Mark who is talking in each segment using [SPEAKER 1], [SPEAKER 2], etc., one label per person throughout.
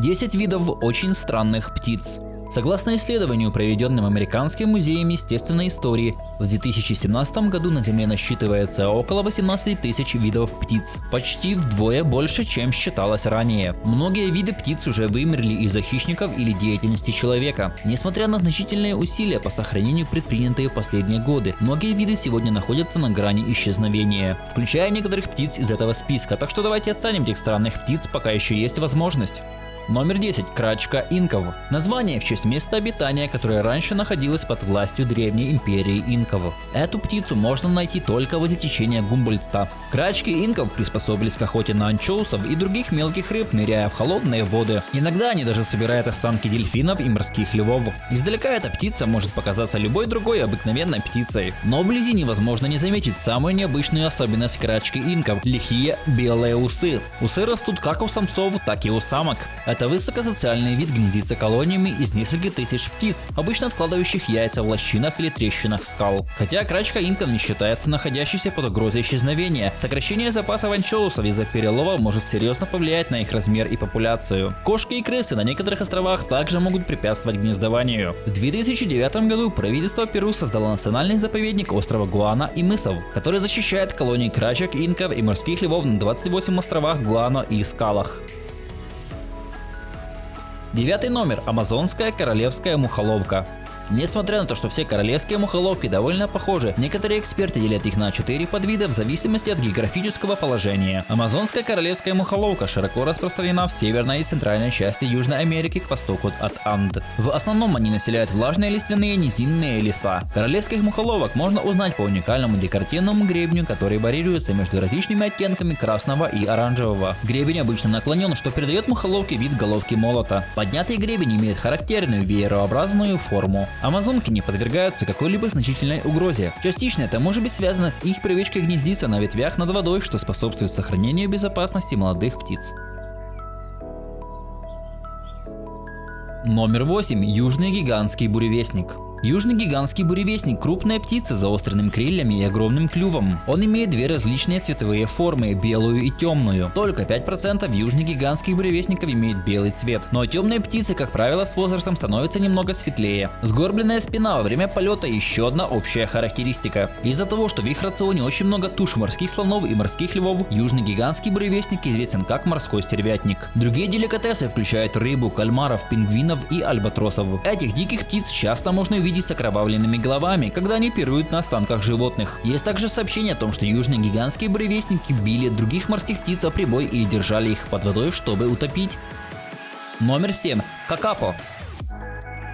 [SPEAKER 1] 10 видов очень странных птиц. Согласно исследованию, проведенным Американским музеем естественной истории, в 2017 году на Земле насчитывается около 18 тысяч видов птиц, почти вдвое больше, чем считалось ранее. Многие виды птиц уже вымерли из-за хищников или деятельности человека. Несмотря на значительные усилия по сохранению предпринятые в последние годы, многие виды сегодня находятся на грани исчезновения, включая некоторых птиц из этого списка, так что давайте оценим этих странных птиц, пока еще есть возможность. Номер 10. Крачка инков. Название в честь места обитания, которое раньше находилось под властью древней империи инков. Эту птицу можно найти только возле течения Гумбольдта. Крачки инков приспособились к охоте на анчоусов и других мелких рыб, ныряя в холодные воды. Иногда они даже собирают останки дельфинов и морских львов. Издалека эта птица может показаться любой другой обыкновенной птицей, но вблизи невозможно не заметить самую необычную особенность крачки инков – лихие белые усы. Усы растут как у самцов, так и у самок. Это высокосоциальный вид гнездится колониями из нескольких тысяч птиц, обычно откладывающих яйца в лощинах или трещинах скал. Хотя крачка инков не считается находящейся под угрозой исчезновения, сокращение запасов анчоусов из-за перелова может серьезно повлиять на их размер и популяцию. Кошки и крысы на некоторых островах также могут препятствовать гнездованию. В 2009 году правительство Перу создало национальный заповедник острова Гуана и мысов, который защищает колонии крачек, инков и морских львов на 28 островах Гуано и скалах. Девятый номер. Амазонская королевская мухоловка. Несмотря на то, что все королевские мухоловки довольно похожи, некоторые эксперты делят их на 4 подвида в зависимости от географического положения. Амазонская королевская мухоловка широко распространена в северной и центральной части Южной Америки к востоку от Анд. В основном они населяют влажные лиственные низинные леса. Королевских мухоловок можно узнать по уникальному декоративному гребню, который варьируется между различными оттенками красного и оранжевого. Гребень обычно наклонен, что придает мухоловке вид головки молота. Поднятый гребень имеет характерную веерообразную форму. Амазонки не подвергаются какой-либо значительной угрозе. Частично это может быть связано с их привычкой гнездиться на ветвях над водой, что способствует сохранению безопасности молодых птиц. Номер 8. Южный гигантский буревестник. Южный гигантский буревестник – крупная птица с заостренными крыльями и огромным клювом. Он имеет две различные цветовые формы – белую и темную. Только 5% южных гигантских буревестников имеют белый цвет. Но темные птицы, как правило, с возрастом становятся немного светлее. Сгорбленная спина во время полета – еще одна общая характеристика. Из-за того, что в их рационе очень много туш морских слонов и морских львов, южный гигантский буревестник известен как морской стервятник. Другие деликатесы включают рыбу, кальмаров, пингвинов и альбатросов. Этих диких птиц часто можно увидеть увидеть с окровавленными головами, когда они пируют на останках животных. Есть также сообщение о том, что южные гигантские буревестники били других морских птиц о прибой и держали их под водой, чтобы утопить. Номер 7. Какапо.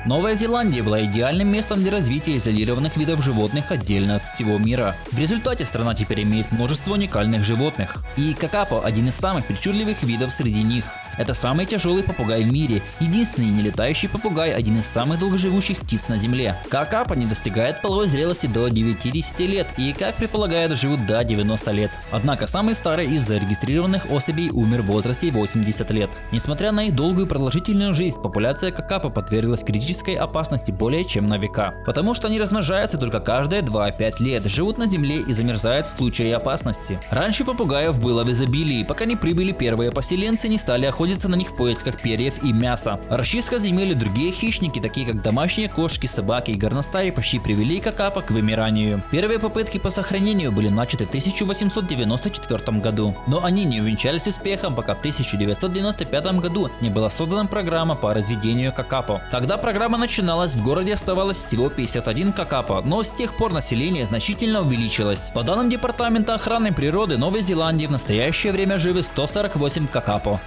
[SPEAKER 1] Новая Зеландия была идеальным местом для развития изолированных видов животных отдельно от всего мира. В результате страна теперь имеет множество уникальных животных. И какапо – один из самых причудливых видов среди них. Это самый тяжелый попугай в мире, единственный нелетающий попугай, один из самых долгоживущих птиц на земле. Какапа не достигает половой зрелости до 90 лет и, как предполагают, живут до 90 лет. Однако самый старый из зарегистрированных особей умер в возрасте 80 лет. Несмотря на их долгую продолжительную жизнь, популяция какапа подверглась критической опасности более чем на века. Потому что они размножаются только каждые 2-5 лет, живут на земле и замерзают в случае опасности. Раньше попугаев было в изобилии, пока не прибыли первые поселенцы не стали охотиться охотятся на них в поисках перьев и мяса. Расчистка земель другие хищники, такие как домашние кошки, собаки и горностаи, почти привели какапа к вымиранию. Первые попытки по сохранению были начаты в 1894 году, но они не увенчались успехом, пока в 1995 году не была создана программа по разведению какапо. Когда программа начиналась, в городе оставалось всего 51 какапо, но с тех пор население значительно увеличилось. По данным Департамента охраны природы Новой Зеландии в настоящее время живы 148 какапо.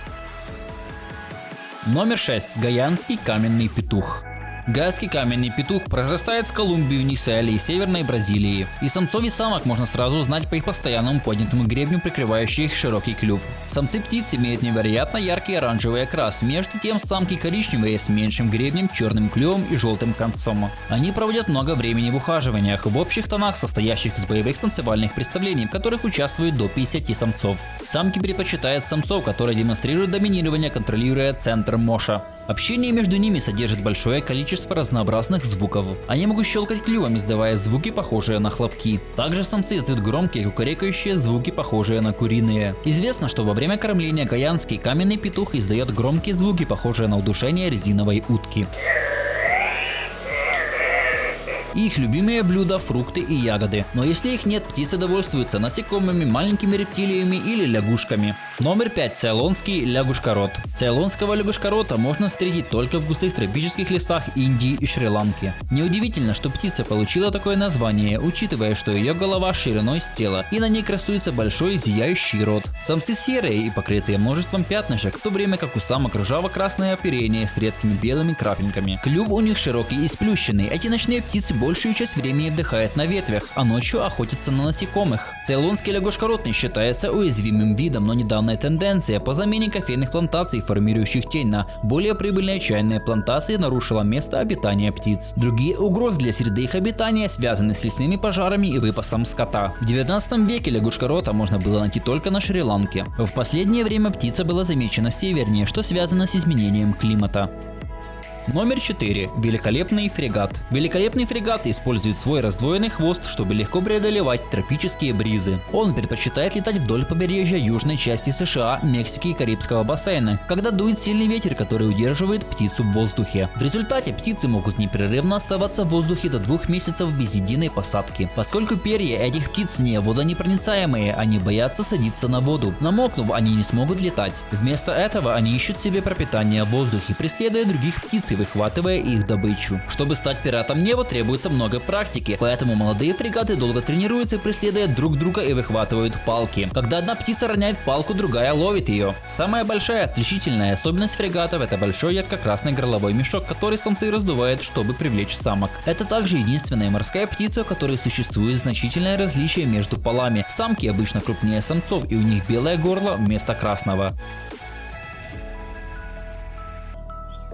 [SPEAKER 1] Номер 6. Гаянский каменный петух. Гайский каменный петух прорастает в Колумбии, Венесуэле и Северной Бразилии. И самцов и самок можно сразу узнать по их постоянному поднятому гребню, прикрывающий их широкий клюв. Самцы птиц имеют невероятно яркий оранжевый окрас, между тем самки коричневые с меньшим гребнем, черным клювом и желтым концом. Они проводят много времени в ухаживаниях, в общих тонах, состоящих из боевых танцевальных представлений, в которых участвует до 50 самцов. Самки предпочитают самцов, которые демонстрируют доминирование, контролируя центр Моша. Общение между ними содержит большое количество разнообразных звуков. Они могут щелкать клювом, издавая звуки, похожие на хлопки. Также самцы издают громкие кукарекающие звуки, похожие на куриные. Известно, что во время кормления гаянский каменный петух издает громкие звуки, похожие на удушение резиновой утки. Их любимые блюда – фрукты и ягоды. Но если их нет, птицы довольствуются насекомыми, маленькими рептилиями или лягушками. Номер 5. Цейлонский лягушкорот. Цейлонского лягушкорота можно встретить только в густых тропических лесах Индии и Шри-Ланки. Неудивительно, что птица получила такое название, учитывая, что ее голова шириной с тела и на ней красуется большой зияющий рот. Самцы серые и покрытые множеством пятнышек, в то время как у самок ржаво-красное оперение с редкими белыми крапинками. Клюв у них широкий и сплющенный. Эти ночные птицы большую часть времени отдыхает на ветвях, а ночью охотится на насекомых. Цейлонский лягушкоротный считается уязвимым видом, но недавняя тенденция по замене кофейных плантаций, формирующих тень на более прибыльные чайные плантации, нарушила место обитания птиц. Другие угрозы для среды их обитания связаны с лесными пожарами и выпасом скота. В 19 веке лягушкорота можно было найти только на Шри-Ланке. В последнее время птица была замечена севернее, что связано с изменением климата. Номер 4. Великолепный фрегат. Великолепный фрегат использует свой раздвоенный хвост, чтобы легко преодолевать тропические бризы. Он предпочитает летать вдоль побережья южной части США, Мексики и Карибского бассейна, когда дует сильный ветер, который удерживает птицу в воздухе. В результате птицы могут непрерывно оставаться в воздухе до двух месяцев без единой посадки. Поскольку перья этих птиц не водонепроницаемые, они боятся садиться на воду. Намокнув, они не смогут летать. Вместо этого они ищут себе пропитание в воздухе, преследуя других птиц и выхватывая их добычу. Чтобы стать пиратом неба требуется много практики, поэтому молодые фрегаты долго тренируются, преследуя друг друга и выхватывают палки. Когда одна птица роняет палку, другая ловит ее. Самая большая отличительная особенность фрегатов это большой ярко-красный горловой мешок, который самцы раздувают, чтобы привлечь самок. Это также единственная морская птица, у которой существует значительное различие между полами. Самки обычно крупнее самцов и у них белое горло вместо красного.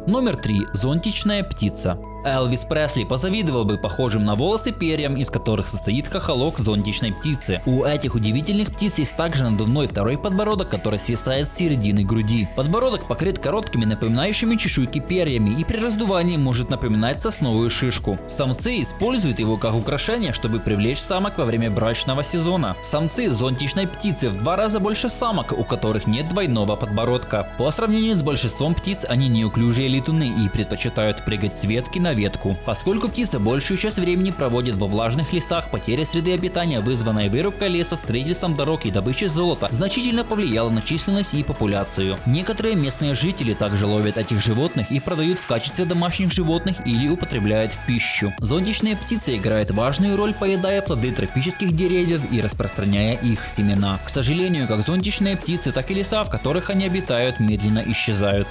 [SPEAKER 1] Номер 3. Зонтичная птица. Элвис Пресли позавидовал бы похожим на волосы перьям, из которых состоит хохолок зонтичной птицы. У этих удивительных птиц есть также надувной второй подбородок, который свисает с середины груди. Подбородок покрыт короткими напоминающими чешуйки перьями и при раздувании может напоминать сосновую шишку. Самцы используют его как украшение, чтобы привлечь самок во время брачного сезона. Самцы зонтичной птицы в два раза больше самок, у которых нет двойного подбородка. По сравнению с большинством птиц, они неуклюжие летуны и предпочитают прыгать с ветки на ветку. Поскольку птица большую часть времени проводит во влажных лесах, потеря среды обитания, вызванная вырубкой леса, строительством дорог и добычей золота, значительно повлияла на численность и популяцию. Некоторые местные жители также ловят этих животных и продают в качестве домашних животных или употребляют в пищу. Зонтичные птицы играют важную роль, поедая плоды тропических деревьев и распространяя их семена. К сожалению, как зонтичные птицы, так и леса, в которых они обитают, медленно исчезают.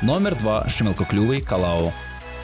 [SPEAKER 1] Номер 2. Шмелкоклювый калау.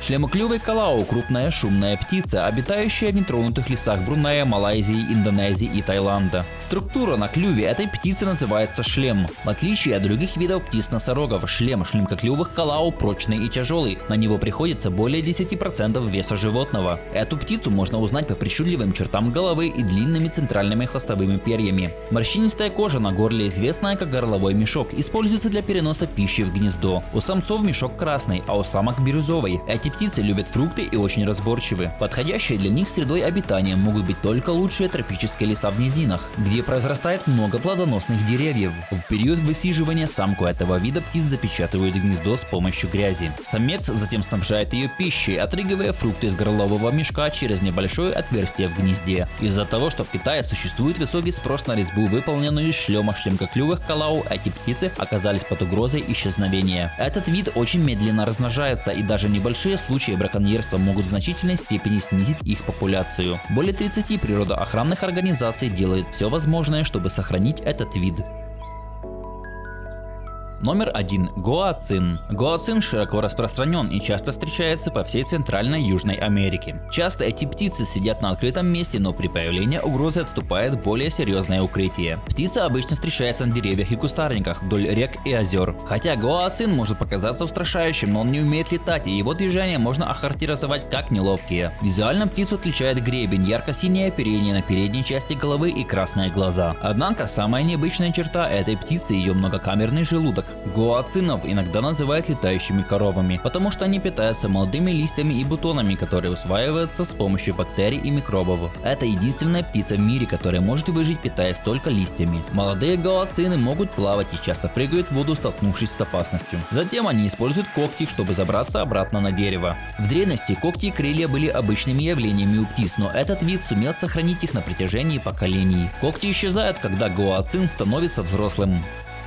[SPEAKER 1] Шлемоклювый калау – крупная шумная птица, обитающая в нетронутых лесах Брунея, Малайзии, Индонезии и Таиланда. Структура на клюве этой птицы называется шлем. В отличие от других видов птиц-носорогов, шлем шлемкоклювых калау прочный и тяжелый, на него приходится более 10% веса животного. Эту птицу можно узнать по причудливым чертам головы и длинными центральными хвостовыми перьями. Морщинистая кожа на горле, известная как горловой мешок, используется для переноса пищи в гнездо. У самцов мешок красный, а у самок бирюзовый. Эти птицы любят фрукты и очень разборчивы. Подходящей для них средой обитания могут быть только лучшие тропические леса в низинах, где произрастает много плодоносных деревьев. В период высиживания самку этого вида птиц запечатывают гнездо с помощью грязи. Самец затем снабжает ее пищей, отрыгивая фрукты из горлового мешка через небольшое отверстие в гнезде. Из-за того, что в Китае существует высокий спрос на резьбу, выполненную из шлема шлемкоклювых калау, эти птицы оказались под угрозой исчезновения. Этот вид очень медленно размножается и даже небольшие случаи браконьерства могут в значительной степени снизить их популяцию. Более 30 природоохранных организаций делают все возможное, чтобы сохранить этот вид. Номер 1. Гоацин. Гоацин широко распространен и часто встречается по всей Центральной Южной Америке. Часто эти птицы сидят на открытом месте, но при появлении угрозы отступает более серьезное укрытие. Птица обычно встречается на деревьях и кустарниках вдоль рек и озер. Хотя гоацин может показаться устрашающим, но он не умеет летать, и его движения можно охарактеризовать как неловкие. Визуально птицу отличает гребень, ярко-синее оперение на передней части головы и красные глаза. Однако самая необычная черта этой птицы ее многокамерный желудок. Гуацинов иногда называют летающими коровами, потому что они питаются молодыми листьями и бутонами, которые усваиваются с помощью бактерий и микробов. Это единственная птица в мире, которая может выжить питаясь только листьями. Молодые гуацины могут плавать и часто прыгают в воду, столкнувшись с опасностью. Затем они используют когти, чтобы забраться обратно на дерево. В древности когти и крылья были обычными явлениями у птиц, но этот вид сумел сохранить их на протяжении поколений. Когти исчезают, когда гуацин становится взрослым.